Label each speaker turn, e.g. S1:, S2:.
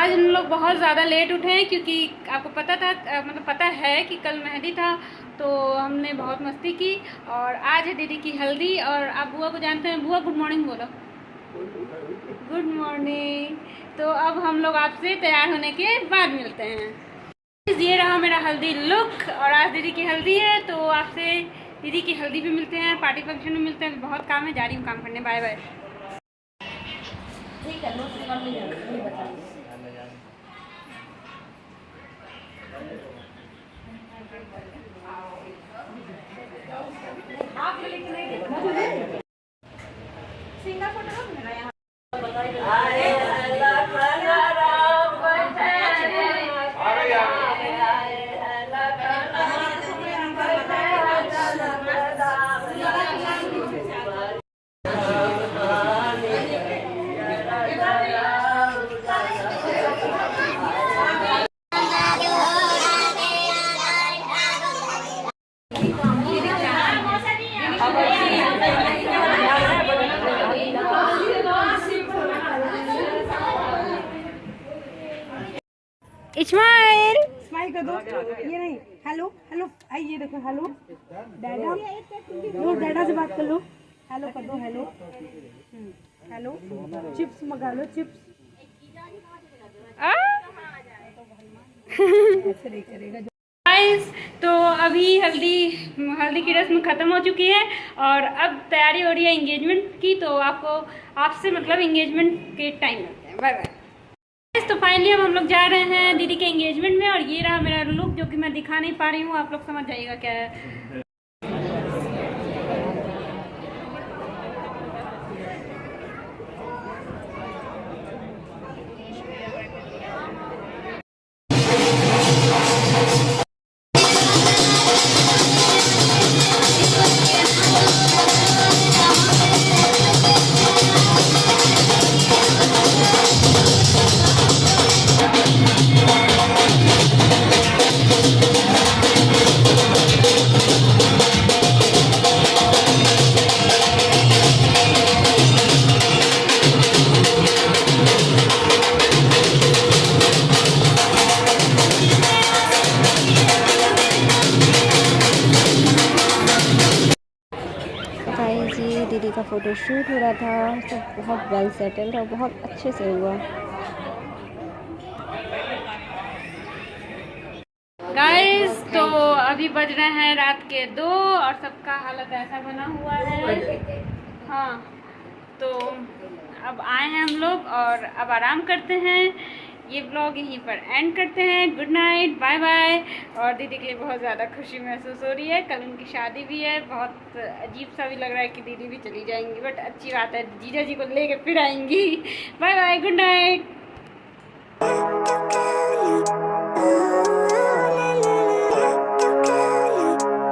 S1: आज हम लोग बहुत ज़्यादा लेट उठे हैं क्योंकि आपको पता था मतलब पता है कि कल मेहंदी था तो हमने बहुत मस्ती की और आज है दीदी की हल्दी और आप बुआ को जानते हैं, बुआ गुड मॉर्निंग बोलो। Good morning. तो अब हम लोग आपसे तैयार होने के बाद मिलते हैं। ये रहा मेरा हल्दी लुक और आज दीदी की हल्दी है तो आपसे दीदी की हल्दी भी मिलते हैं पार्टी फ़ंक्शन में मिलते हैं, बहुत काम है, जा रही हूँ काम करने बाय बाय
S2: ठीक है સિંગાપોર
S1: इस्माइल।
S3: स्माइल कर दो ये नहीं हेलो हेलो आई ये देखो हेलो। डैडा लो डैडा से बात कर लो। हेलो कर दो हेलो। हम्म, हेलो। चिप्स मंगा लो चिप्स।
S1: गाइस तो अभी हल्दी हल्दी की रस्म ख़त्म हो चुकी है और अब तैयारी हो रही है इंगेजमेंट की तो आपको आपसे मतलब इंगेजमेंट के टाइम मिलते हैं। बाय बाय तो फाइनली अब हम लोग जा रहे हैं जो कि मैं दिखा नहीं पा रही हूँ आप लोग समझ जाइएगा क्या है।
S4: दीदी का फ़ोटो शूट हो रहा था सब बहुत वेल सेटल और बहुत अच्छे से हुआ।
S1: गाइस तो अभी बज रहे हैं रात के दो और सबका हालत ऐसा बना हुआ है। हाँ तो अब आए हैं हम लोग और अब आराम करते हैं। ये ब्लॉग यहीं पर एंड करते हैं. गुड नाइट बाय बाय और दीदी के लिए बहुत ज़्यादा खुशी महसूस हो रही है. कल उनकी शादी भी है. बहुत अजीब सा भी लग रहा है कि दीदी भी चली जाएँगी बट अच्छी बात है. जीजा जी को लेके फिर आएँगी. Bye bye good night